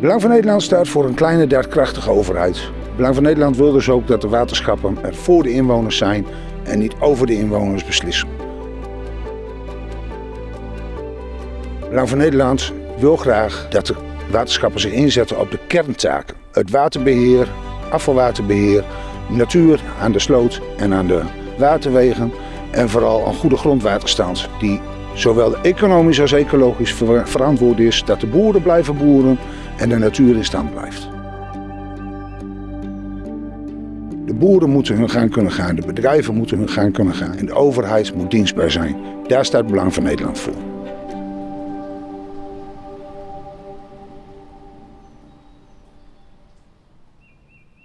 Belang van Nederland staat voor een kleine, daadkrachtige overheid. Belang van Nederland wil dus ook dat de waterschappen er voor de inwoners zijn en niet over de inwoners beslissen. Belang van Nederland wil graag dat de waterschappen zich inzetten op de kerntaken. Het waterbeheer, afvalwaterbeheer, natuur aan de sloot en aan de waterwegen en vooral een goede grondwaterstand die zowel economisch als ecologisch verantwoord is dat de boeren blijven boeren en de natuur in stand blijft. De boeren moeten hun gang kunnen gaan, de bedrijven moeten hun gang kunnen gaan en de overheid moet dienstbaar zijn. Daar staat het Belang van Nederland voor.